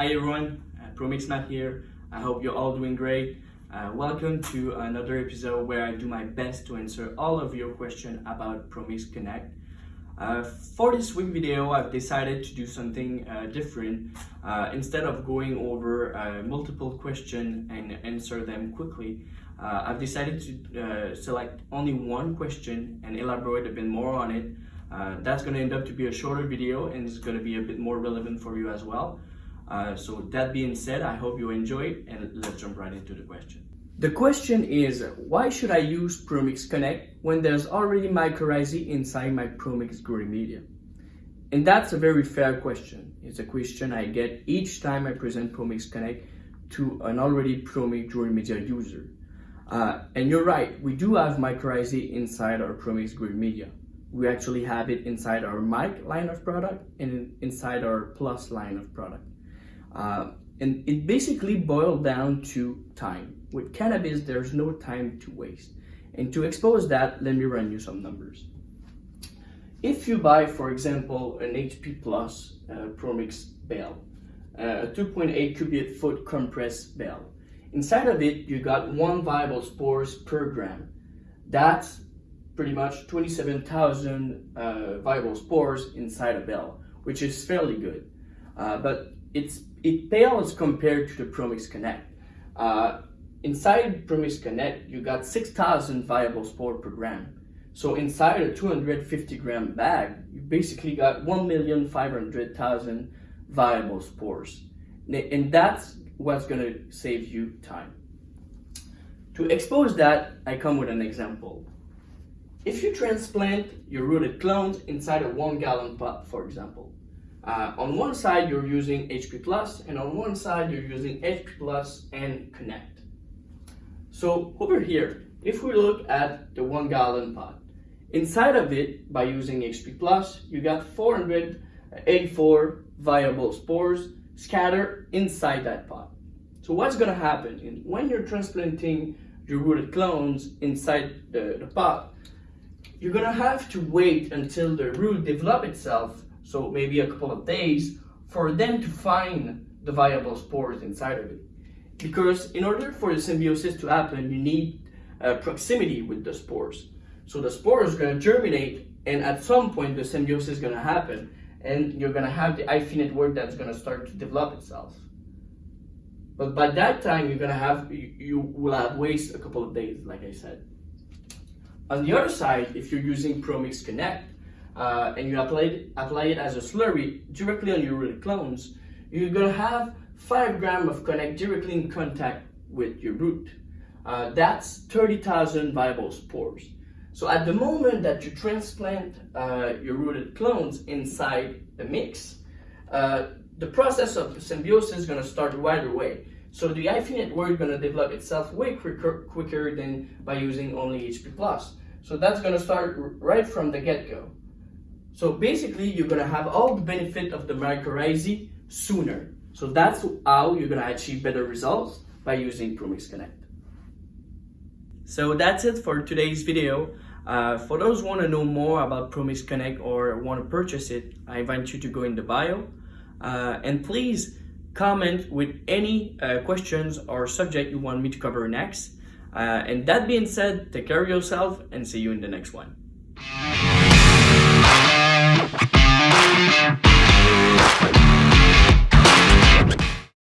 Hi everyone, uh, ProMix here. I hope you're all doing great. Uh, welcome to another episode where I do my best to answer all of your questions about ProMix Connect. Uh, for this week video, I've decided to do something uh, different. Uh, instead of going over uh, multiple questions and answer them quickly, uh, I've decided to select only one question and elaborate a bit more on it. that's going to end up to be a shorter video and it's going to be a bit more relevant for you as well. So that being said, I hope you enjoy it and let's jump right into the question. The question is, why should I use ProMix Connect when there's already mycorrhizae inside my ProMix growing media? And that's a very fair question. It's a question I get each time I present ProMix Connect to an already ProMix growing media user. Uh, and you're right, we do have mycorrhizae inside our ProMix growing media. We actually have it inside our mic line of product and inside our plus line of product. Uh, and it basically boiled down to time. With cannabis, there's no time to waste. And to expose that, let me run you some numbers. If you buy, for example, an HP Plus uh, ProMix bale, uh, a 2.8 cubic foot compressed bale, inside of it, you got one viable spores per gram. That's pretty much 27,000 uh, viable spores inside a bale, which is fairly good. Uh, but it's it pales compared to the ProMix Connect. Uh, inside ProMix Connect, you got 6,000 viable spore per gram. So inside a 250 gram bag, you basically got 1,500,000 viable spores. And that's what's gonna save you time. To expose that, I come with an example. If you transplant your rooted clones inside a one gallon pot, for example, uh, on one side, you're using HP Plus, and on one side, you're using HP Plus and Connect. So over here, if we look at the one gallon pot, inside of it, by using HP Plus, you got 484 viable spores scattered inside that pot. So what's gonna happen when you're transplanting your rooted clones inside the, the pot, you're gonna have to wait until the root develop itself so maybe a couple of days, for them to find the viable spores inside of it. Because in order for the symbiosis to happen, you need uh, proximity with the spores. So the spores are going to germinate, and at some point the symbiosis is going to happen, and you're going to have the hyphae network that's going to start to develop itself. But by that time, you're going to have, you, you will have waste a couple of days, like I said. On the other side, if you're using ProMix Connect, uh, and you apply it, apply it as a slurry directly on your root clones, you're gonna have five gram of connect directly in contact with your root. Uh, that's 30,000 viable spores. So at the moment that you transplant uh, your rooted clones inside the mix, uh, the process of symbiosis is gonna start right away. So the hyphae network is gonna develop itself way quicker, quicker than by using only HP+. so that's gonna start right from the get-go. So basically, you're gonna have all the benefit of the mycorrhizae sooner. So that's how you're gonna achieve better results by using ProMix Connect. So that's it for today's video. Uh, for those who want to know more about ProMix Connect or want to purchase it, I invite you to go in the bio. Uh, and please comment with any uh, questions or subject you want me to cover next. Uh, and that being said, take care of yourself and see you in the next one.